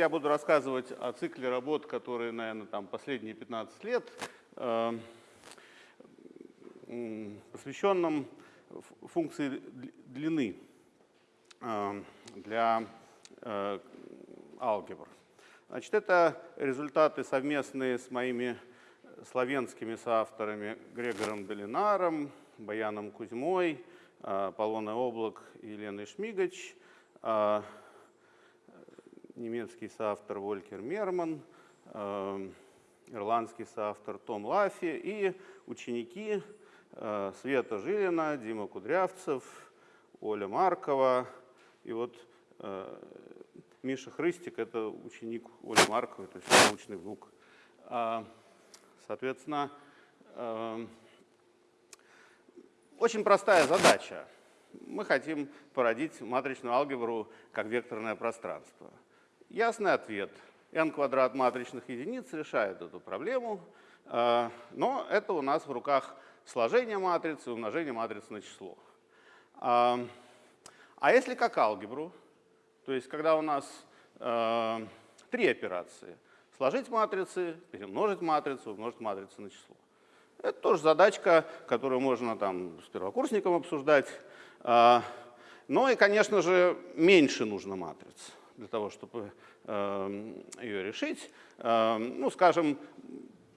я буду рассказывать о цикле работ, которые, наверное, там последние 15 лет, э, посвященном функции длины э, для э, алгебр. Значит, это результаты совместные с моими славянскими соавторами Грегором Долинаром, Баяном Кузьмой, э, Полоной Облак и Еленой Шмигач, немецкий соавтор Волькер Мерман, ирландский соавтор Том Лафи и ученики Э, Света Жилина, Дима Кудрявцев, Оля Маркова. И вот э, Миша Хрыстик – это ученик Оли Марковой, то есть научный внук. А, соответственно, э, очень простая задача. Мы хотим породить матричную алгебру как векторное пространство. Ясный ответ. n квадрат матричных единиц решает эту проблему, но это у нас в руках сложение матрицы, умножение матрицы на число. А, а если как алгебру, то есть когда у нас э, три операции, сложить матрицы, перемножить матрицу, умножить матрицу на число. Это тоже задачка, которую можно там с первокурсником обсуждать. А, но и, конечно же, меньше нужно матриц для того, чтобы э, ее решить. Э, ну, скажем,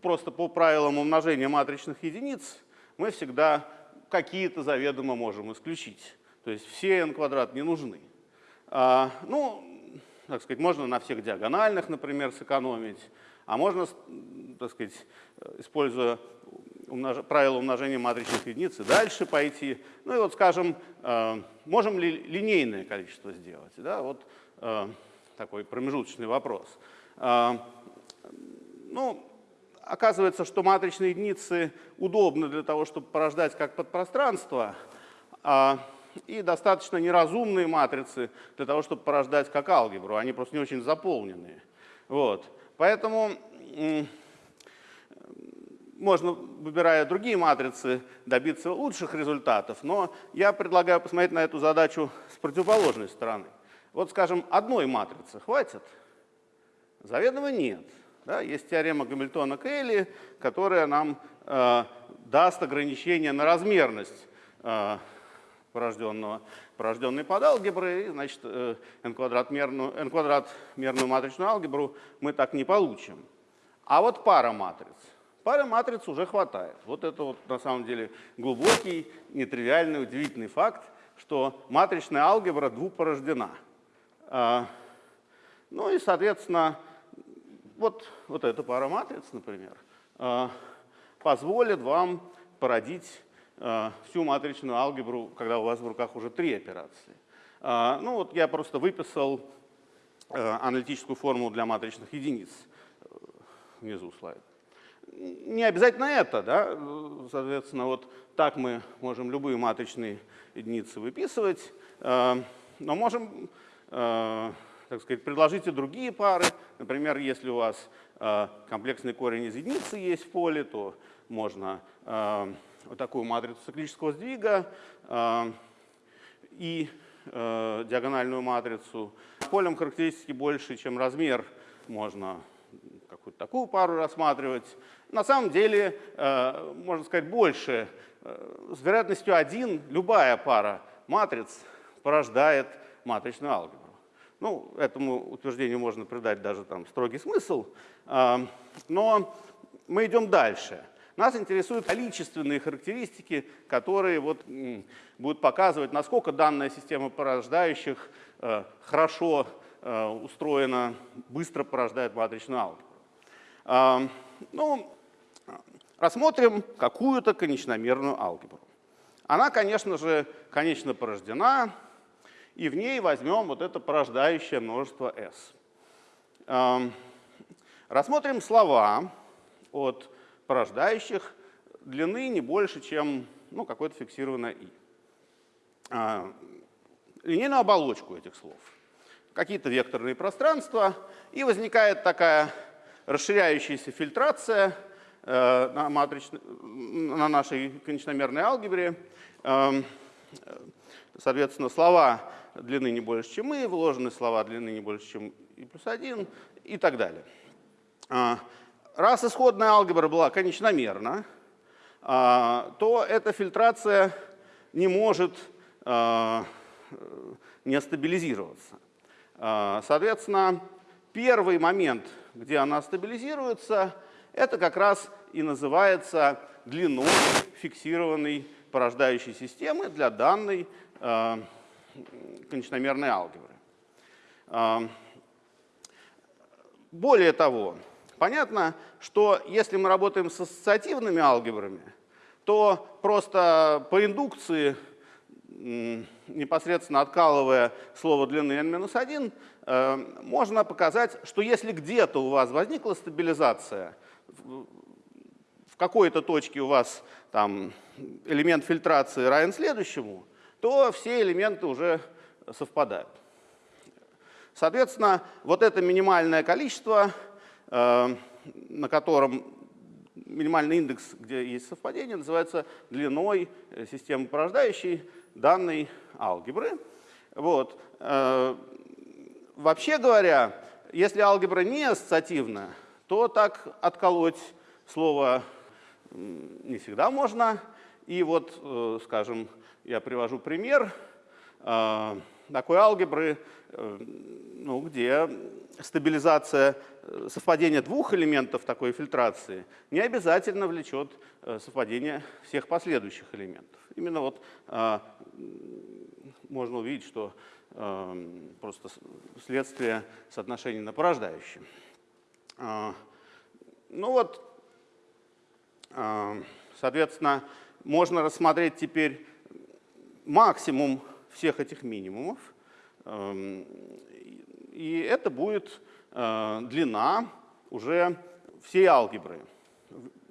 просто по правилам умножения матричных единиц мы всегда какие-то заведомо можем исключить. То есть все n квадрат не нужны. А, ну, так сказать, можно на всех диагональных, например, сэкономить, а можно, так сказать, используя умнож... правило умножения матричных единиц и дальше пойти. Ну и вот, скажем, э, можем ли линейное количество сделать? Да? Вот такой промежуточный вопрос. Э, ну, оказывается, что матричные единицы удобны для того, чтобы порождать как подпространство, а, и достаточно неразумные матрицы для того, чтобы порождать как алгебру. Они просто не очень заполненные. Вот. Поэтому можно, выбирая другие матрицы, добиться лучших результатов, но я предлагаю посмотреть на эту задачу с противоположной стороны. Вот, скажем, одной матрицы хватит? Заведомо нет. Да, есть теорема Гамильтона-Кейли, которая нам э, даст ограничение на размерность э, порожденного, порожденной под алгеброй, и, значит, э, n, квадрат мерную, n квадрат мерную матричную алгебру мы так не получим. А вот пара матриц. Пары матриц уже хватает. Вот это вот на самом деле глубокий, нетривиальный, удивительный факт, что матричная алгебра двупорождена. Э, ну и, соответственно, вот, вот эта пара матриц, например, э, позволит вам породить э, всю матричную алгебру, когда у вас в руках уже три операции. Э, ну вот я просто выписал аналитическую формулу для матричных единиц внизу слайда. Не обязательно это, да, соответственно, вот так мы можем любые матричные единицы выписывать, но можем так сказать, предложите другие пары. Например, если у вас э, комплексный корень из единицы есть в поле, то можно э, вот такую матрицу циклического сдвига э, и диагональную матрицу. Полем характеристики больше, чем размер, можно какую-то такую пару рассматривать. На самом деле, можно сказать, больше. С вероятностью 1 любая пара матриц порождает матричную алгебру. Ну, этому утверждению можно придать даже там строгий смысл, а, но мы идем дальше. Нас интересуют количественные характеристики, которые вот будут показывать, насколько данная система порождающих э, хорошо э, устроена, быстро порождает матричную алгебру. А, ну, рассмотрим какую-то конечномерную алгебру. Она, конечно же, конечно порождена, и в ней возьмем вот это порождающее множество s. Эм, рассмотрим слова от порождающих длины не больше, чем ну, какое-то фиксированное i. Э, линейную оболочку этих слов. Какие-то векторные пространства, и возникает такая расширяющаяся фильтрация э, на, матрич... на нашей конечномерной алгебре. Эм, соответственно, слова длины не больше, чем и, вложенные слова длины не больше, чем и плюс 1 и так далее. А, раз исходная алгебра была конечномерна, а, то эта фильтрация не может а, не стабилизироваться. Соответственно, первый момент, где она стабилизируется, это как раз и называется длиной фиксированной порождающей системы для данной конечномерной алгебры. Более того, понятно, что если мы работаем с ассоциативными алгебрами, то просто по индукции, непосредственно откалывая слово длины n-1, э, можно показать, что если где-то у вас возникла стабилизация, в какой-то точке у вас там элемент фильтрации равен следующему, то все элементы уже совпадают. Соответственно, вот это минимальное количество, э, на котором минимальный индекс, где есть совпадение, называется длиной э, системы порождающей данной алгебры. Вот. Э, вообще говоря, если алгебра не ассоциативна, то так отколоть слово не всегда можно. И вот, скажем, я привожу пример такой алгебры, э, ну, где стабилизация э, совпадения двух элементов такой фильтрации не обязательно влечет э, совпадение всех последующих элементов. Именно вот можно увидеть, что просто следствие соотношений на порождающие. А, ну вот, соответственно, можно рассмотреть теперь максимум всех этих минимумов. Эм, и это будет э, длина уже всей алгебры,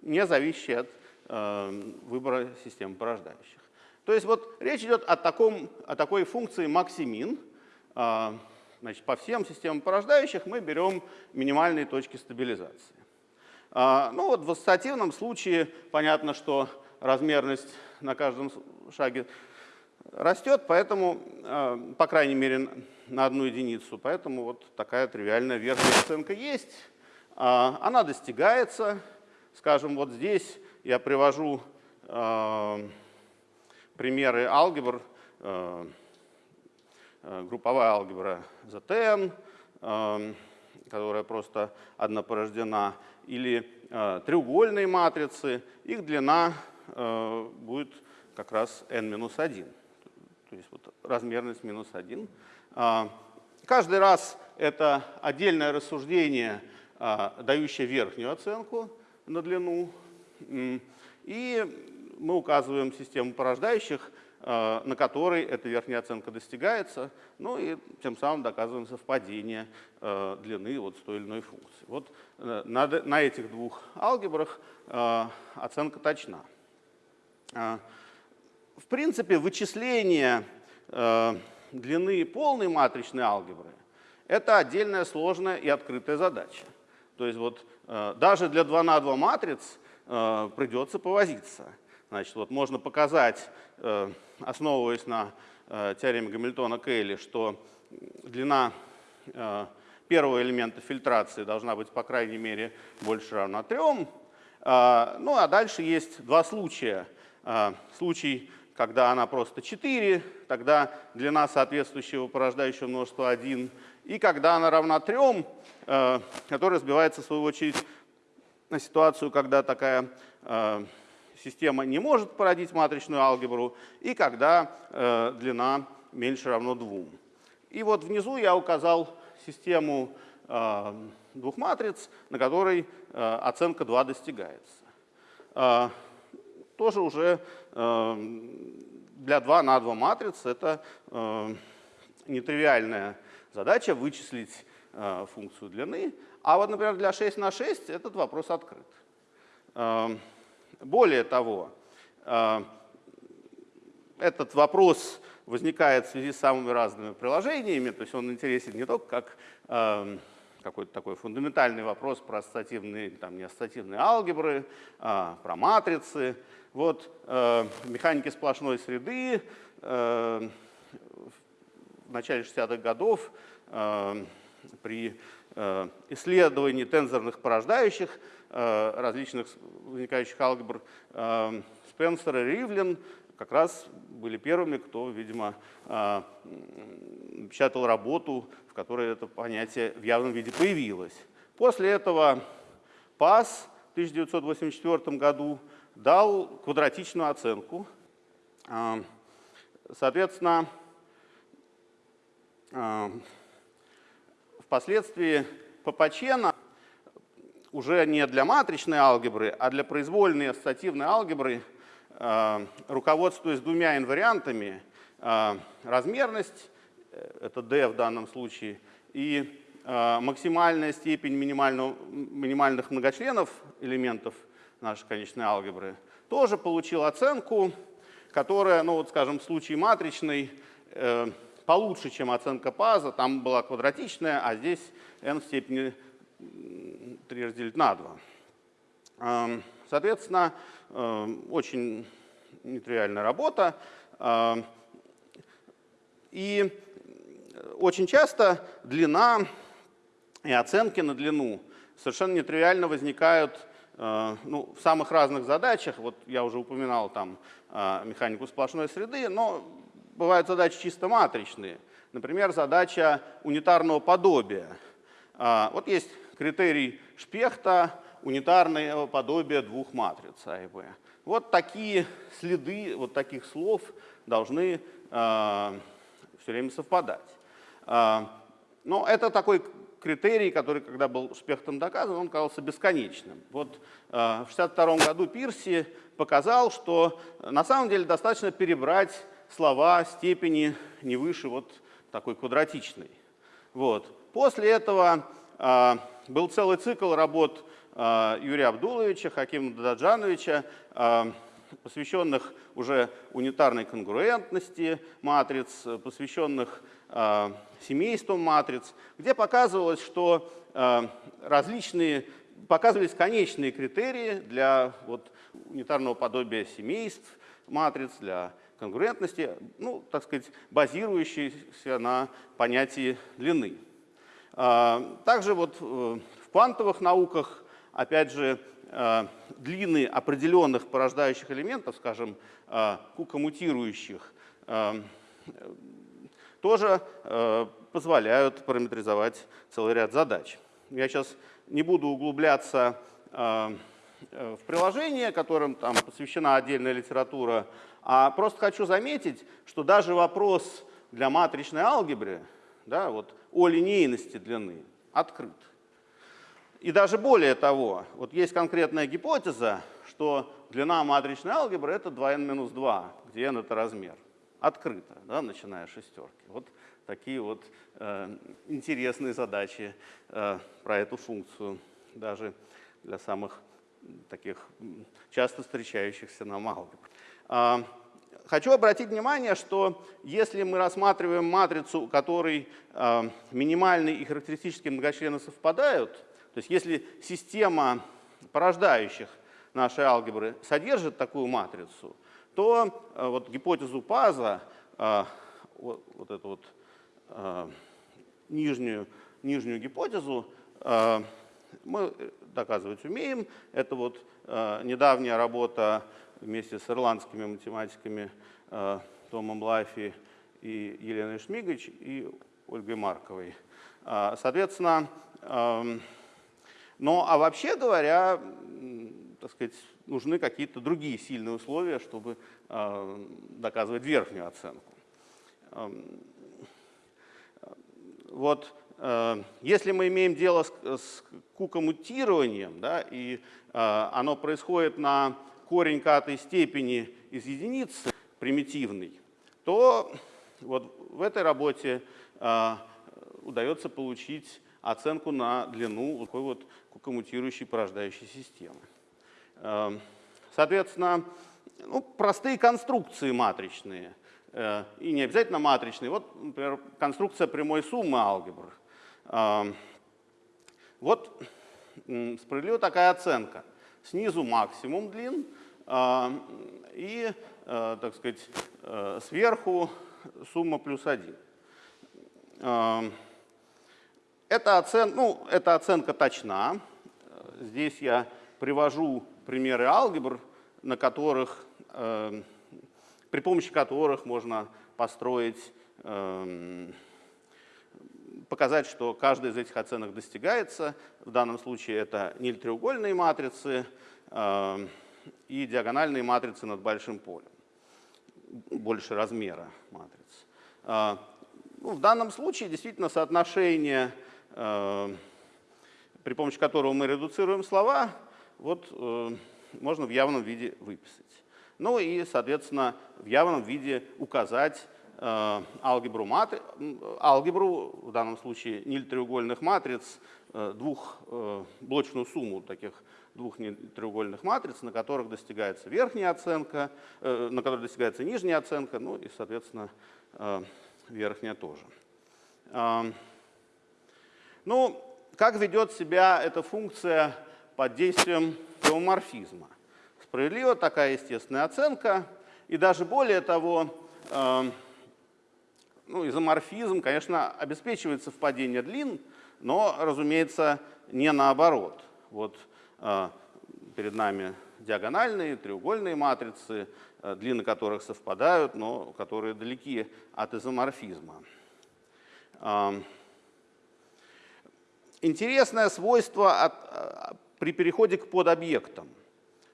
не зависящая от э, выбора системы порождающих. То есть вот речь идет о, таком, о такой функции максимин. Э, значит, по всем системам порождающих мы берем минимальные точки стабилизации. Ну вот в ассоциативном случае понятно, что размерность на каждом шаге растет, поэтому, э, по крайней мере, на одну единицу. Поэтому вот такая тривиальная верхняя оценка есть. А, она достигается. Скажем, вот здесь я привожу э, примеры алгебр, э, групповая алгебра ZN, которая просто однопорождена, или треугольные матрицы, их длина будет как раз n-1 то есть вот размерность минус 1. А, каждый раз это отдельное рассуждение, а, дающее верхнюю оценку на длину. И мы указываем систему порождающих, а, на которой эта верхняя оценка достигается, ну и тем самым доказываем совпадение длины вот с той или иной функцией. Вот э, на этих двух алгебрах оценка точна. В принципе, вычисление э, длины полной матричной алгебры – это отдельная сложная и открытая задача. То есть вот э, даже для 2 на 2 матриц э, придется повозиться. Значит, вот можно показать, основываясь на теореме Гамильтона-Кейли, что длина первого элемента фильтрации должна быть, по крайней мере, больше равна 3. Э, ну а дальше есть два случая. Э, случай когда она просто 4, тогда длина соответствующего порождающего множества 1. И когда она равна 3, э, которая сбивается в свою очередь на ситуацию, когда такая э, система не может породить матричную алгебру, и когда э, длина меньше равно 2. И вот внизу я указал систему двух матриц, на которой оценка 2 достигается тоже уже эм, для 2 на 2 матриц это эм, нетривиальная задача вычислить э, функцию длины. А вот, например, для 6 на 6 этот вопрос открыт. Эм, более того, этот вопрос возникает в связи с самыми разными приложениями, то есть он интересен не только как какой-то такой фундаментальный вопрос про ассоциативные, там, не ассоциативные алгебры, а, про матрицы. Вот э, механики сплошной среды э, в начале 60-х годов э, при э, исследовании тензорных порождающих э, различных возникающих алгебр э, Спенсер и Ривлин как раз были первыми, кто, видимо, а, печатал работу, в которой это понятие в явном виде появилось. После этого ПАС в 1984 году дал квадратичную оценку. А, соответственно, а, впоследствии Папачена уже не для матричной алгебры, а для произвольной ассоциативной алгебры руководствуясь двумя инвариантами, э, размерность, э, это d в данном случае, и максимальная степень минимальных многочленов элементов нашей конечной алгебры, тоже получил оценку, которая, ну вот скажем, в случае матричной, получше, чем оценка ПАЗа, там была квадратичная, а здесь n в степени 3 разделить на 2. Соответственно, э, очень нетривиальная работа. Э, и очень часто длина и оценки на длину совершенно нетривиально возникают э, ну, в самых разных задачах. Вот я уже упоминал там механику сплошной среды, но бывают задачи чисто матричные. Например, задача унитарного подобия. Вот есть критерий Шпехта, унитарное подобие двух матриц А и Б. Вот такие следы, вот таких слов должны э, все время совпадать. Э, но это такой критерий, который, когда был Шпехтом доказан, он казался бесконечным. Вот э, в 1962 году Пирси показал, что на самом деле достаточно перебрать слова степени не выше вот такой квадратичной. Вот. После этого э, был целый цикл работ Юрия Абдуловича, Хакима Даджановича, а, посвященных уже унитарной конгруентности матриц, посвященных а, семейству матриц, где показывалось, что различные, показывались конечные критерии для вот, унитарного подобия семейств матриц, для конгруентности, ну, так сказать, базирующиеся на понятии длины. Также вот э, в квантовых науках опять же, э, длины определенных порождающих элементов, скажем, э, кукомутирующих, э, тоже позволяют параметризовать целый ряд задач. Я сейчас не буду углубляться в приложение, которым там посвящена отдельная литература, а просто хочу заметить, что даже вопрос для матричной алгебры да, вот, о линейности длины открыт. И даже более того, вот есть конкретная гипотеза, что длина матричной алгебры это 2n-2, где n это размер. Открыто, да, начиная с шестерки. Вот такие вот э, интересные задачи э, про эту функцию, даже для самых таких часто встречающихся нам алгебр. Э, хочу обратить внимание, что если мы рассматриваем матрицу, у которой э, минимальные и характеристические многочлены совпадают, то есть если система порождающих нашей алгебры содержит такую матрицу, то э, вот гипотезу Паза, э, вот, вот эту вот э, нижнюю, нижнюю гипотезу, мы доказывать умеем. Это вот недавняя работа вместе с ирландскими математиками Томом Лайфи и Еленой Шмигач и Ольгой Марковой. Соответственно, эм, но, а вообще говоря, так сказать, нужны какие-то другие сильные условия, чтобы э, доказывать верхнюю оценку. Вот э, если мы имеем дело с, с кукомутированием, да, и э, оно происходит на корень катой степени из единицы примитивный, то вот в этой работе э, удается получить оценку на длину такой вот коммутирующей порождающей системы. Эм, соответственно, ну, простые конструкции матричные, э, и не обязательно матричные. Вот, например, конструкция прямой суммы алгебр. Эм, Вот справедлива такая оценка. Снизу максимум длин а, и, а, так сказать, а, сверху сумма плюс 1. Эта, оцен, ну, эта оценка точна. Здесь я привожу примеры алгебр, на которых, при помощи которых можно построить показать, что каждая из этих оценок достигается. В данном случае это ниль-треугольные матрицы э, и диагональные матрицы над большим полем, больше размера матриц. Э, ну, в данном случае действительно соотношение, э, при помощи которого мы редуцируем слова, вот, э, можно в явном виде выписать. Ну и, соответственно, в явном виде указать Э, алгебру, матри... алгебру, в данном случае ниль-треугольных матриц, э, двухблочную э, сумму таких двух треугольных матриц, на которых достигается верхняя оценка, на которых достигается нижняя оценка, ну и, соответственно, верхняя тоже. Ну, как ведет себя эта функция под действием геоморфизма? Справедлива такая естественная оценка, и даже более того, ну, изоморфизм, конечно, обеспечивает совпадение длин, но, разумеется, не наоборот. Вот э, перед нами диагональные, треугольные матрицы, э, длины которых совпадают, но которые далеки от изоморфизма. Э, интересное свойство от, э, при переходе к подобъектам.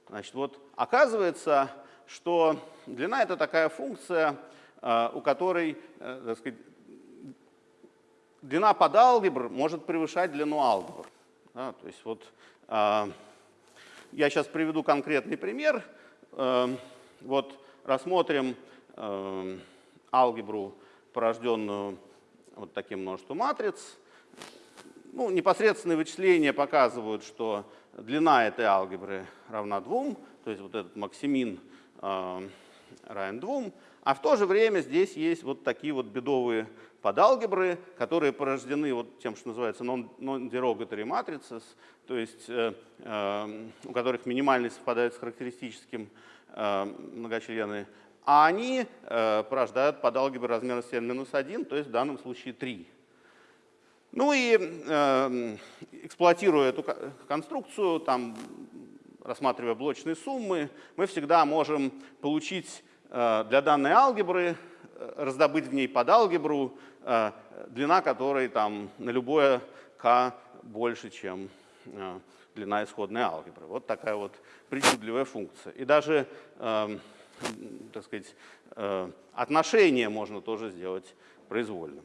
Значит, вот оказывается, что длина — это такая функция, Э, у которой э, так сказать, длина подалгебр может превышать длину алгебр. Да, то есть вот я сейчас приведу конкретный пример. Вот рассмотрим алгебру, порожденную вот таким множеством матриц. Ну, непосредственные вычисления показывают, что длина этой алгебры равна 2, то есть вот этот максимин равен 2. А в то же время здесь есть вот такие вот бедовые подалгебры, которые порождены вот тем, что называется non-derogatory matrices, то есть э, э, у которых минимальность совпадает с характеристическим э, многочлены, а они э, порождают подалгебры размера n-1, то есть в данном случае 3. Ну и э, эксплуатируя эту конструкцию, там, рассматривая блочные суммы, мы всегда можем получить Э, для данной алгебры, э, раздобыть в ней подалгебру, э, длина которой там на любое k больше, чем длина исходной алгебры. Вот такая вот причудливая функция. И даже, эм, так сказать, отношение можно тоже сделать произвольным.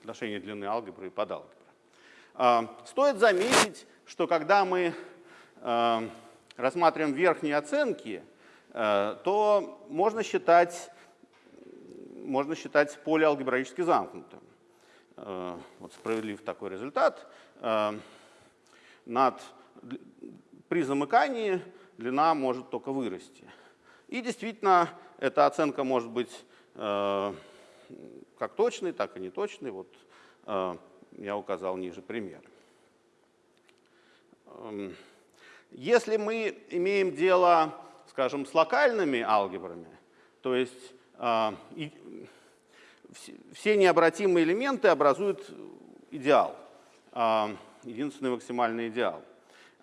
Отношение длины алгебры и подалгебры. Стоит заметить, что когда мы рассматриваем верхние оценки, Э, то можно считать, можно считать поле алгебраически замкнутым. Вот справедлив такой результат. Над, при замыкании длина может только вырасти. И действительно, эта оценка может быть как точной, так и неточной. Вот я указал ниже пример. Эм, если мы имеем дело скажем, с локальными алгебрами, то есть э, все необратимые элементы образуют идеал, э, единственный максимальный идеал,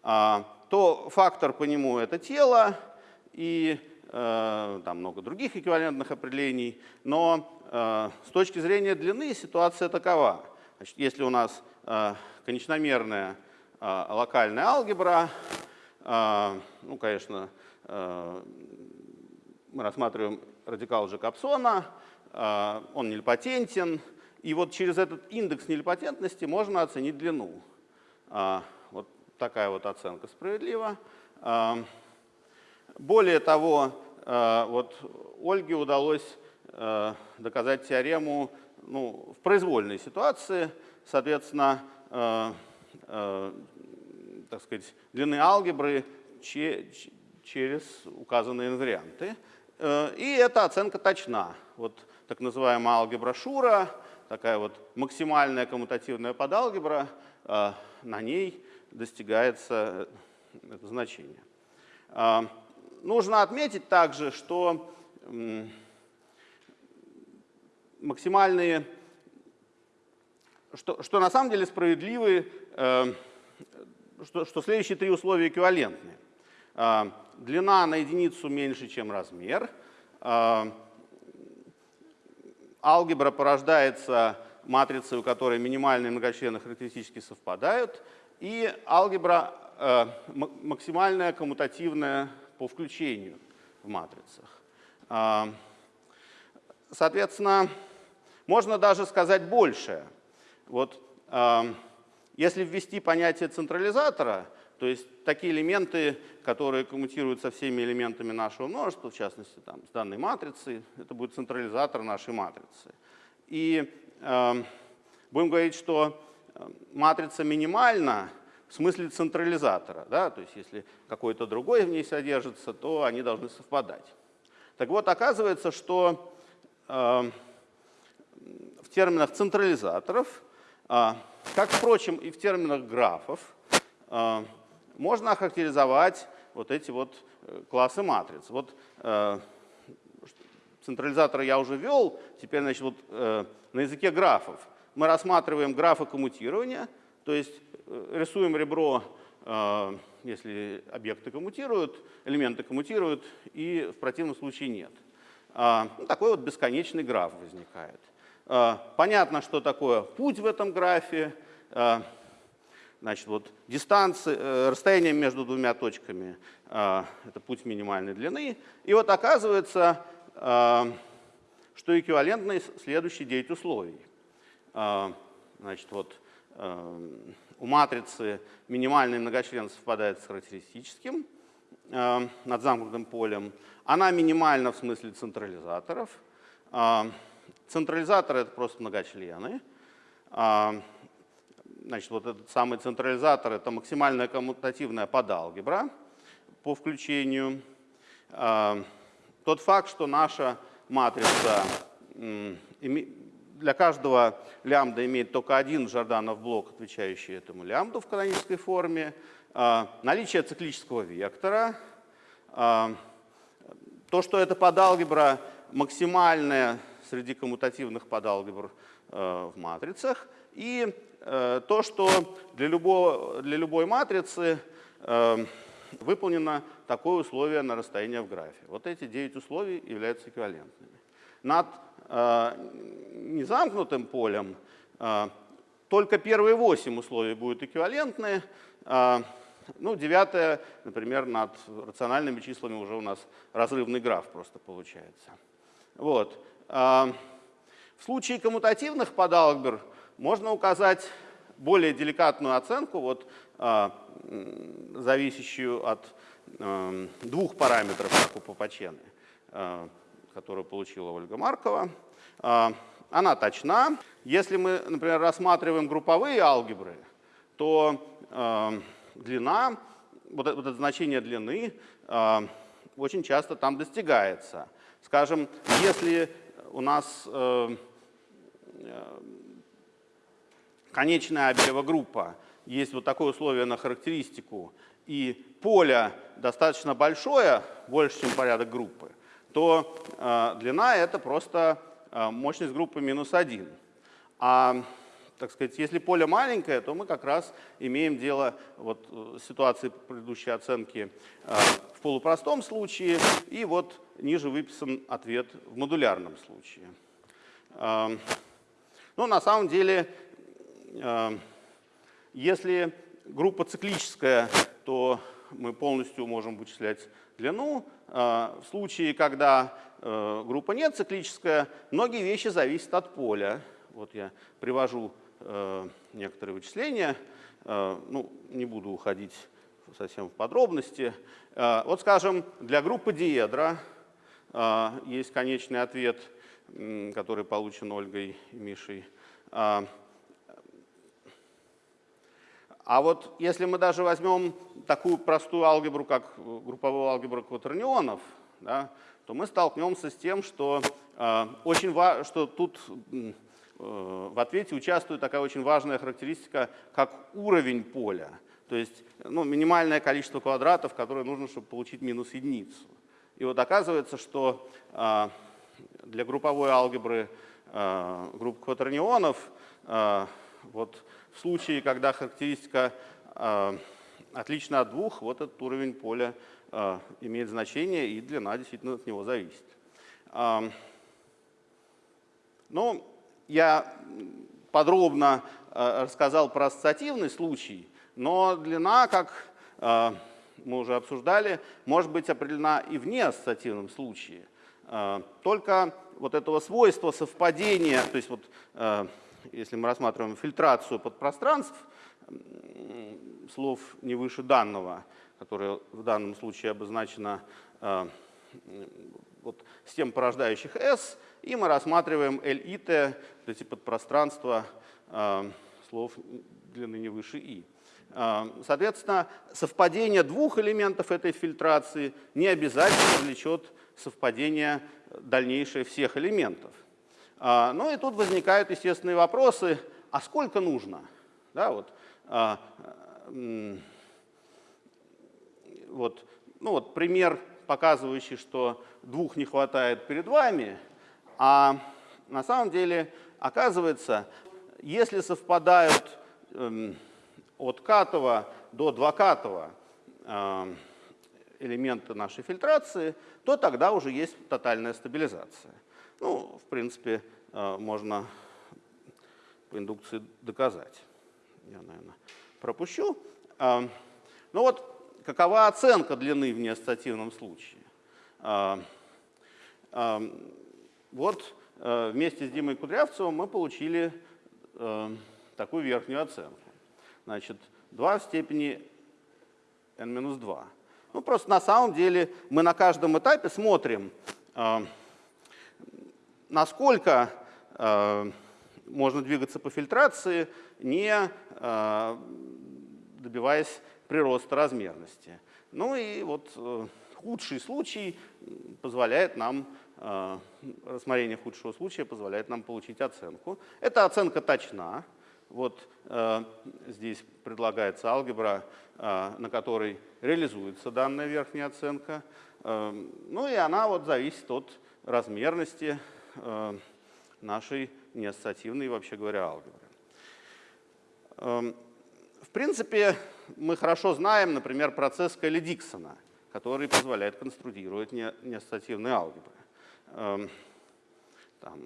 э, то фактор по нему — это тело и э, там много других эквивалентных определений, но э, с точки зрения длины ситуация такова. Значит, если у нас э, конечномерная э, локальная алгебра, э, ну, конечно, Э, мы рассматриваем радикал Джекобсона, э, он нельпатентен, и вот через этот индекс нельпатентности можно оценить длину. Э, вот такая вот оценка справедлива. Более того, вот Ольге удалось доказать теорему ну, в произвольной ситуации, соответственно, так сказать, длины алгебры через указанные инварианты. И эта оценка точна. Вот так называемая алгебра Шура, такая вот максимальная коммутативная подалгебра, на ней достигается это значение. Нужно отметить также, что максимальные, что, что на самом деле справедливы, э, что, что следующие три условия эквивалентны. Э, длина на единицу меньше, чем размер. Э, алгебра порождается матрицей, у которой минимальные многочлены характеристически совпадают. И алгебра э, максимальная коммутативная по включению в матрицах. Соответственно, можно даже сказать больше. Вот э, если ввести понятие централизатора, то есть такие элементы, которые коммутируют со всеми элементами нашего множества, в частности там, с данной матрицей, это будет централизатор нашей матрицы. И э, будем говорить, что э, матрица минимальна в смысле централизатора. Да? То есть если какой-то другой в ней содержится, то они должны совпадать. Так вот, оказывается, что э, терминах централизаторов, а, как, впрочем, и в терминах графов, а, можно охарактеризовать вот эти вот э, классы матриц. Вот э, централизаторы я уже вел, теперь значит, вот, э, на языке графов. Мы рассматриваем графы коммутирования, то есть рисуем ребро, если объекты коммутируют, элементы коммутируют, и в противном случае нет. А, ну, такой вот бесконечный граф возникает. А, понятно, что такое путь в этом графе. А, значит, вот дистанция, э, расстояние между двумя точками – это путь минимальной длины. И вот оказывается, что эквивалентны следующие 9 условий. Значит, вот у матрицы минимальный многочлен совпадает с характеристическим над замкнутым полем. Она минимальна в смысле централизаторов. А, централизаторы — это просто многочлены. А, значит, вот этот самый централизатор — это максимальная коммутативная подалгебра по включению. А, тот факт, что наша матрица для каждого лямбда имеет только один Жорданов блок, отвечающий этому лямбду в канонической форме, наличие циклического вектора — то, что это подалгебра максимальная среди коммутативных подалгебр э, в матрицах, и э, то, что для, любого, для любой матрицы э, выполнено такое условие на расстояние в графе. Вот эти 9 условий являются эквивалентными. Над незамкнутым полем только первые 8 условий будут эквивалентны, ну, девятое, например, над рациональными числами уже у нас разрывный граф просто получается. Вот. А, в случае коммутативных подалгебр можно указать более деликатную оценку, вот, а, зависящую от а, двух параметров, как у Попачены, которую получила Ольга Маркова. Она точна. Если мы, например, рассматриваем групповые алгебры, то длина, вот это, значение длины очень часто там достигается. Скажем, если у нас э, э, конечная Абелева группа, есть вот такое условие на характеристику, и поле достаточно большое, больше, чем порядок группы, то э, длина — это просто мощность группы минус один. А так сказать, если поле маленькое, то мы как раз имеем дело вот э, с ситуацией предыдущей оценки э, в полупростом случае, и вот ниже выписан ответ в модулярном случае. Э, ну, на самом деле, если группа циклическая, то мы полностью можем вычислять длину. В случае, когда группа не циклическая, многие вещи зависят от поля. Вот я привожу Э, некоторые вычисления. Э, ну, не буду уходить совсем в подробности. Э, вот, скажем, для группы диедра есть конечный ответ, который получен Ольгой и Мишей. А вот если мы даже возьмем такую простую алгебру, как групповую алгебру кватернионов, да, то мы столкнемся с тем, что, э, очень что тут э, в ответе участвует такая очень важная характеристика, как уровень поля. То есть ну, минимальное количество квадратов, которое нужно, чтобы получить минус единицу. И вот оказывается, что э, для групповой алгебры э, групп кватернионов э, вот в случае, когда характеристика э, отлична от двух, вот этот уровень поля э, имеет значение, и длина действительно от него зависит. Э, ну, я подробно э, рассказал про ассоциативный случай, но длина, как э, мы уже обсуждали, может быть определена и в неассоциативном случае. Э, только вот этого свойства совпадения, то есть вот если мы рассматриваем фильтрацию подпространств, слов не выше данного, которое в данном случае обозначено вот, систем порождающих S, и мы рассматриваем L и T, вот эти подпространства э, слов длины не выше I. Э, соответственно, совпадение двух элементов этой фильтрации не обязательно влечет совпадение дальнейшее всех элементов. А, ну и тут возникают естественные вопросы, а сколько нужно? Да, вот, а, вот, ну вот пример, показывающий, что двух не хватает перед вами, а на самом деле оказывается, если совпадают эм, от катова до двукатова э, элементы нашей фильтрации, то тогда уже есть тотальная стабилизация. Ну, в принципе, э, можно по индукции доказать. Я, наверное, пропущу. Э, ну вот, какова оценка длины в неассоциативном случае? Э, вот вместе с Димой Кудрявцевым мы получили такую верхнюю оценку. Значит, 2 в степени n-2. Ну, просто на самом деле мы на каждом этапе смотрим, насколько э, можно двигаться по фильтрации, не э, добиваясь прироста размерности. Ну и вот э, худший случай позволяет нам, э, рассмотрение худшего случая позволяет нам получить оценку. Эта оценка точна. Вот э, здесь предлагается алгебра, э, на которой реализуется данная верхняя оценка. Э, ну и она вот зависит от размерности Э, нашей неассоциативной, вообще говоря, алгебры. Эм, в принципе, мы хорошо знаем, например, процесс Келли-Диксона, который позволяет конструировать неассоциативные алгебры. Эм, там,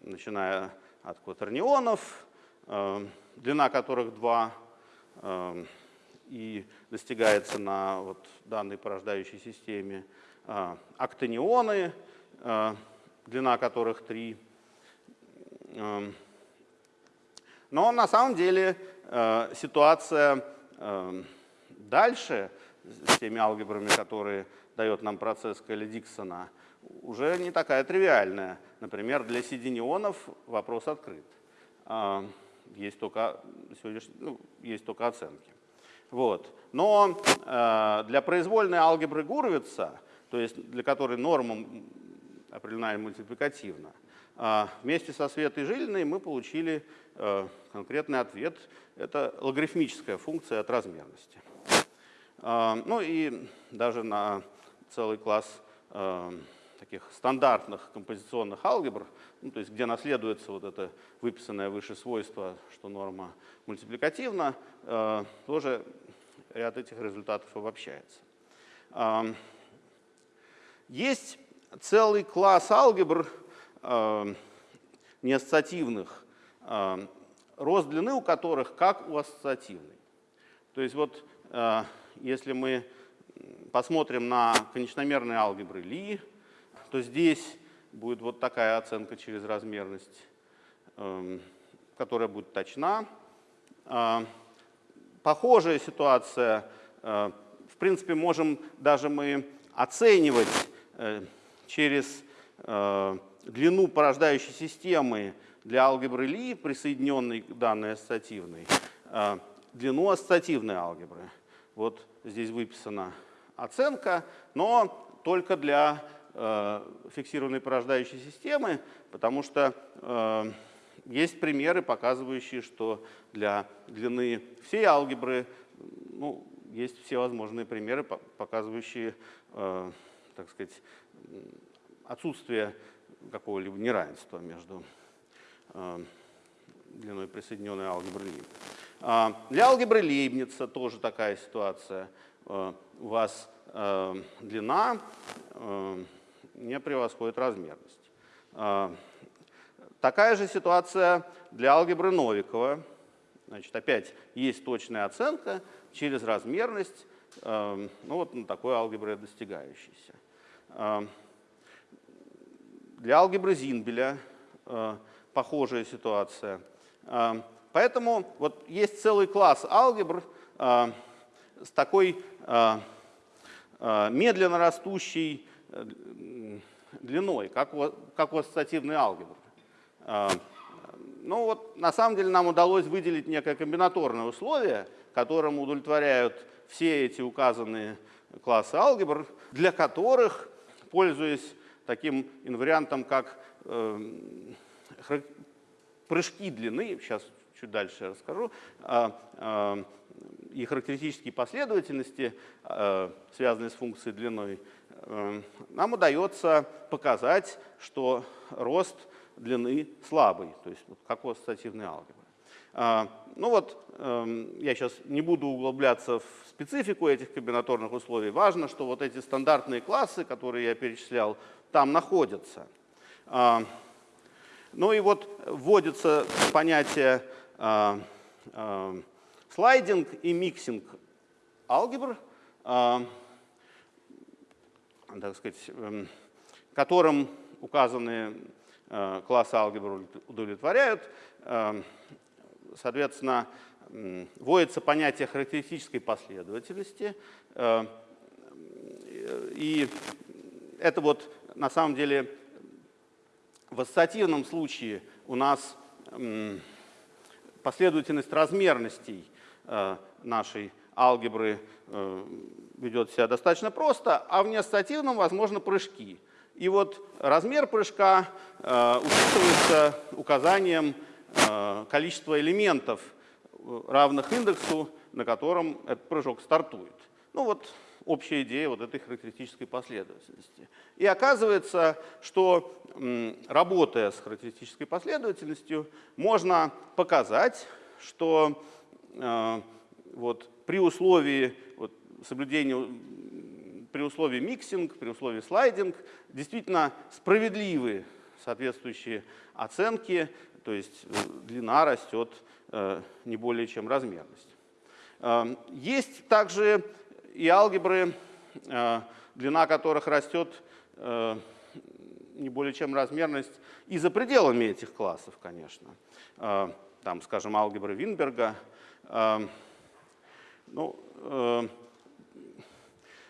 начиная от кватернионов, эм, длина которых 2, и достигается на вот данной порождающей системе, э, актонионы, э, длина которых 3. Эм, но на самом деле э, ситуация эм, дальше с теми алгебрами, которые дает нам процесс Келли-Диксона, уже не такая тривиальная. Например, для сиденионов вопрос открыт. Эм, есть только, ну, есть только оценки. Вот. Но э, для произвольной алгебры Гурвица, то есть для которой нормам определена мультипликативно. А вместе со Светой Жилиной мы получили э, конкретный ответ. Это логарифмическая функция от размерности. А, ну и даже на целый класс э, таких стандартных композиционных алгебр, ну, то есть где наследуется вот это выписанное выше свойство, что норма мультипликативна, э, тоже ряд этих результатов обобщается. Есть целый класс алгебр э, неассоциативных, э, рост длины у которых как у ассоциативной. То есть вот э, если мы посмотрим на конечномерные алгебры Ли, то здесь будет вот такая оценка через размерность, э, которая будет точна. Э, похожая ситуация, э, в принципе, можем даже мы оценивать э, через э, длину порождающей системы для алгебры Ли, присоединенной к данной ассоциативной, длину ассоциативной алгебры. Вот здесь выписана оценка, но только для фиксированной порождающей системы, потому что есть примеры, показывающие, что для длины всей алгебры ну, есть все возможные примеры, показывающие, так сказать, отсутствие какого-либо неравенства между длиной присоединенной алгебры Лейбница. Для алгебры Лейбница тоже такая ситуация. А, у вас длина не превосходит размерность. Такая же ситуация для алгебры Новикова. Значит, опять есть точная оценка через размерность, ну вот на такой алгебре достигающейся. Для алгебры Зинбеля похожая ситуация. А, поэтому вот есть целый класс алгебр а, с такой а, медленно растущей длиной, как у, как у ассоциативной алгебры. Ну вот, на самом деле нам удалось выделить некое комбинаторное условие, которому удовлетворяют все эти указанные классы алгебр, для которых, пользуясь таким инвариантом, как э, прыжки длины, сейчас чуть дальше расскажу, а, а, и характеристические последовательности, а, связанные с функцией длиной, нам удается показать, что рост длины слабый, то есть как у ассоциативной алгебры. Ну вот, я сейчас не буду углубляться в специфику этих комбинаторных условий. Важно, что вот эти стандартные классы, которые я перечислял, там находятся. Ну и вот вводится понятие э, э, sliding и mixing алгебр, э, так сказать, э, которым указанные э, классы алгебр удовлетворяют. Э, соответственно, вводится понятие характеристической последовательности. Э, и это вот на самом деле в ассоциативном случае у нас последовательность размерностей нашей алгебры э, ведет себя достаточно просто, а в неассоциативном возможно прыжки. И вот размер прыжка э, учитывается указанием количества элементов, равных индексу, на котором этот прыжок стартует. Ну вот общая идея вот этой характеристической последовательности. И оказывается, что работая с характеристической последовательностью, можно показать, что э, вот, при условии вот, соблюдения при условии mixing, при условии sliding, действительно справедливые соответствующие оценки, то есть э, длина растет э, не более чем размерность. Есть также и алгебры, э, длина которых растет э, не более чем размерность и за пределами этих классов, конечно. Э, там, скажем, алгебры Винберга. Ну,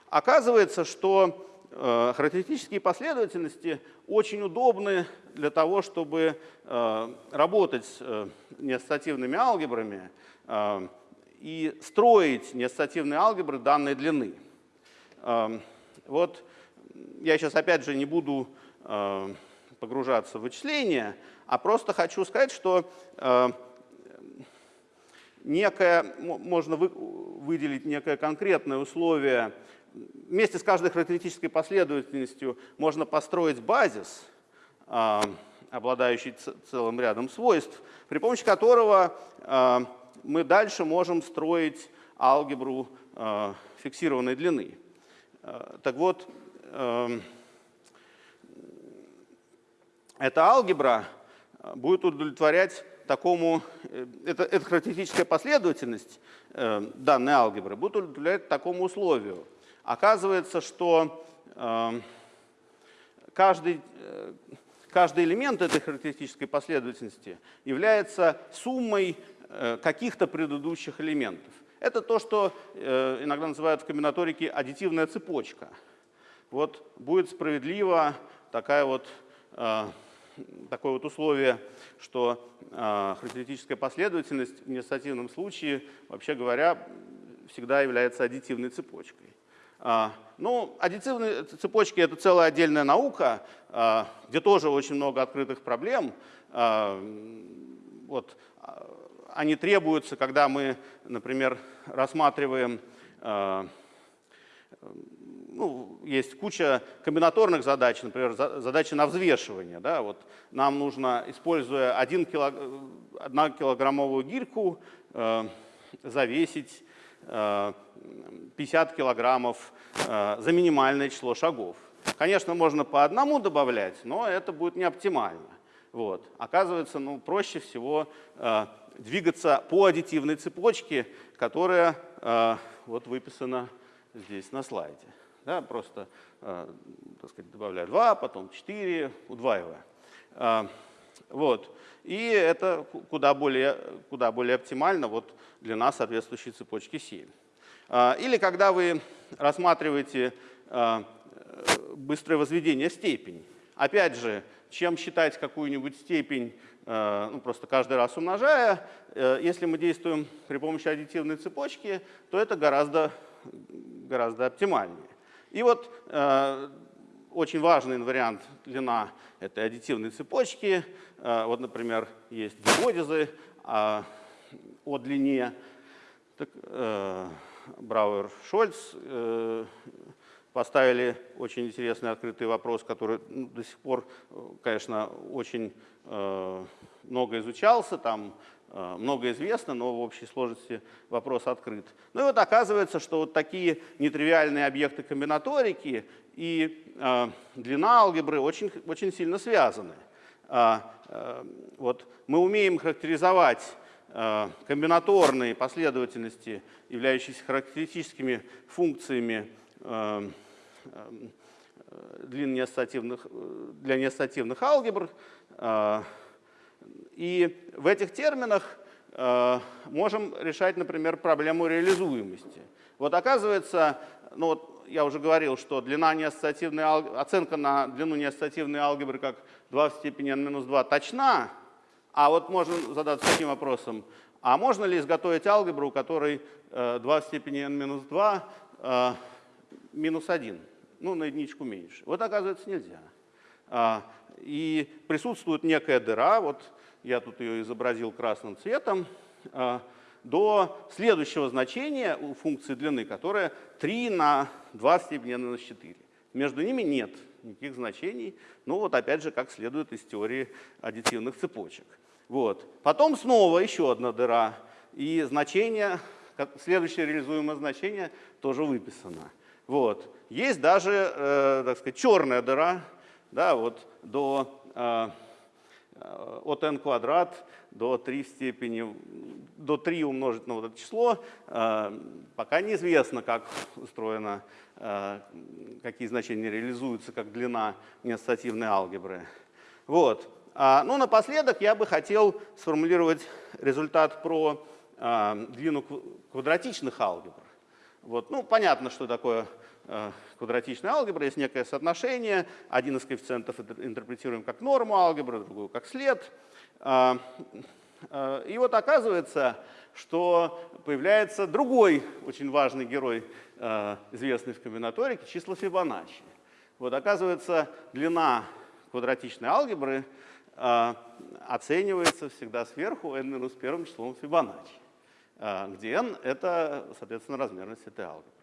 оказывается, что характеристические последовательности очень удобны для того, чтобы работать с неассоциативными алгебрами, и строить неассоциативные алгебры данной длины. Вот я сейчас опять же не буду погружаться в вычисления, а просто хочу сказать, что некое, можно выделить некое конкретное условие. Вместе с каждой характеристической последовательностью можно построить базис, обладающий целым рядом свойств, при помощи которого мы дальше можем строить алгебру э, фиксированной длины. Э, так вот, э, эта алгебра э, будет удовлетворять такому, э, это, эта характеристическая последовательность э, данной алгебры будет удовлетворять такому условию. Оказывается, что э, каждый, э, каждый элемент этой характеристической последовательности является суммой Э, каких-то предыдущих элементов. Это то, что э, иногда называют в комбинаторике аддитивная цепочка. Вот будет справедливо такая вот, э, такое вот условие, что характеристическая последовательность в неассоциативном случае, вообще говоря, всегда является аддитивной цепочкой. Ну, аддитивные цепочки — это целая отдельная наука, где тоже очень много открытых проблем. Вот, они требуются, когда мы, например, рассматриваем ну, есть куча комбинаторных задач, например, задачи на взвешивание. Да? Вот нам нужно, используя 1 килог... 1 килограммовую гирьку, э, завесить э, 50 килограммов э, за минимальное число шагов. Конечно, можно по одному добавлять, но это будет не оптимально. Вот. Оказывается, ну, проще всего э, двигаться по аддитивной цепочке, которая э, вот выписана здесь на слайде. Да, просто э, так сказать, добавляю 2, потом 4, удваивая. Э, вот. И это куда более, куда более оптимально вот для нас соответствующей цепочки 7. Э, или когда вы рассматриваете э, быстрое возведение степени. Опять же, чем считать какую-нибудь степень, э, ну, просто каждый раз умножая, если мы действуем при помощи аддитивной цепочки, то это гораздо, гораздо оптимальнее. И вот э, очень важный вариант длина этой аддитивной цепочки. Э, вот, например, есть гипотезы э, о длине. Так, э, Брауэр Шольц э, поставили очень интересный открытый вопрос, который ну, до сих пор, конечно, очень э, много изучался. Там Э, много известно, но в общей сложности вопрос открыт. Ну и вот оказывается, что вот такие нетривиальные объекты комбинаторики и э, длина алгебры очень, очень сильно связаны. Э, э, вот мы умеем характеризовать э, комбинаторные последовательности, являющиеся характеристическими функциями э, э, э, для неассоциативных алгебр. Э, и в этих терминах э, можем решать, например, проблему реализуемости. Вот оказывается, ну вот я уже говорил, что длина неассоциативной оценка на длину неассоциативной алгебры как 2 в степени n-2 точна, а вот можно задаться таким вопросом, а можно ли изготовить алгебру, у которой э, 2 в степени n-2 э, минус 1, ну на единичку меньше? Вот оказывается нельзя. А, и присутствует некая дыра, вот я тут ее изобразил красным цветом, а, до следующего значения у функции длины, которая 3 на 2 в степени n на 4. Между ними нет никаких значений, ну вот опять же, как следует из теории аддитивных цепочек. Вот. Потом снова еще одна дыра, и значение, следующее реализуемое значение тоже выписано. Вот. Есть даже, э, так сказать, черная дыра, да, вот до э, Э, от n квадрат до 3 в степени, до 3 умножить на вот это число. Э, пока неизвестно, как устроено, э, какие значения реализуются как длина неассоциативной алгебры. Вот. А, ну, напоследок я бы хотел сформулировать результат про длину квадратичных алгебр. Вот. Ну, понятно, что такое Э, квадратичной алгебры есть некое соотношение. Один из коэффициентов интерпретируем как норму алгебры, другую как след. А, э, и вот оказывается, что появляется другой очень важный герой, э, известный в комбинаторике, числа Фибоначчи. Вот оказывается, длина квадратичной алгебры оценивается всегда сверху n минус первым числом Фибоначчи, где n — это, соответственно, размерность этой алгебры.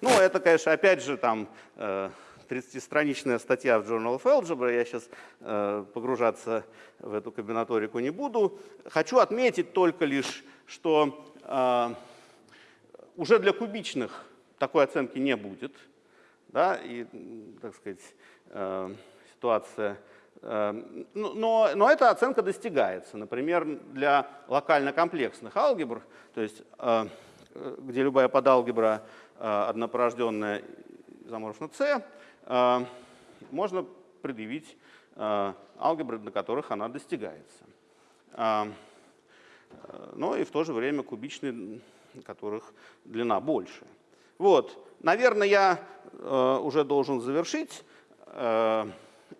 Ну, это, конечно, опять же, там 30-страничная э, статья в Journal of Algebra, я сейчас э, погружаться в эту комбинаторику не буду. Хочу отметить только лишь, что э, уже для кубичных такой оценки не будет. Да, и, так сказать, ситуация но, но эта оценка достигается. Например, для локально комплексных алгебр, то есть где любая подалгебра однопорожденная изоморфна С, э, можно предъявить э, алгебры, на которых она достигается. Но и в то же время кубичные, которых длина больше. Вот, наверное, я уже должен завершить.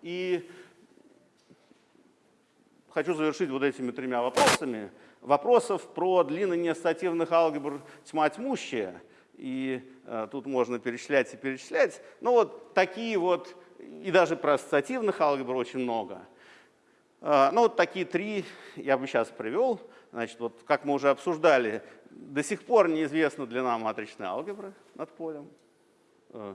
И хочу завершить вот этими тремя вопросами. Вопросов про длины неассоциативных алгебр тьма тьмущая. И э, тут можно перечислять и перечислять. Ну вот такие вот, и даже про ассоциативных алгебр очень много. Э, ну вот такие три я бы сейчас привел. Значит, вот как мы уже обсуждали, до сих пор неизвестна длина матричной алгебры над полем. Э,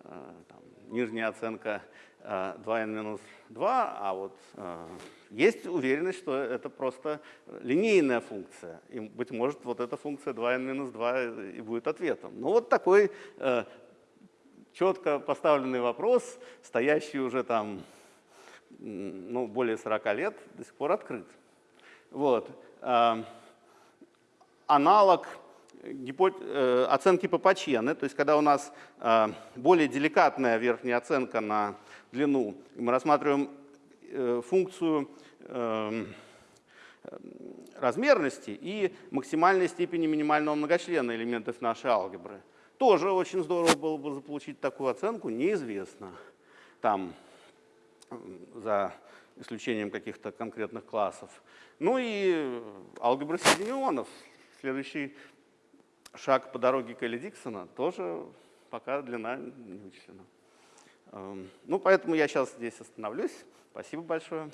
э, там, нижняя оценка 2n минус 2, а вот э, есть уверенность, что это просто линейная функция. И, быть может, вот эта функция 2n минус 2 и будет ответом. Ну вот такой э, четко поставленный вопрос, стоящий уже там ну, более 40 лет, до сих пор открыт. Вот. Э, аналог Э, оценки по Пачене, то есть когда у нас э, более деликатная верхняя оценка на длину, мы рассматриваем э, функцию эм, размерности и максимальной степени минимального многочлена элементов нашей алгебры. Тоже очень здорово было бы заполучить такую оценку, неизвестно. Там, за исключением каких-то конкретных классов. Ну и алгебра соединенных. Следующий шаг по дороге Келли Диксона тоже пока длина не вычислена. Эм, ну, поэтому я сейчас здесь остановлюсь. Спасибо большое.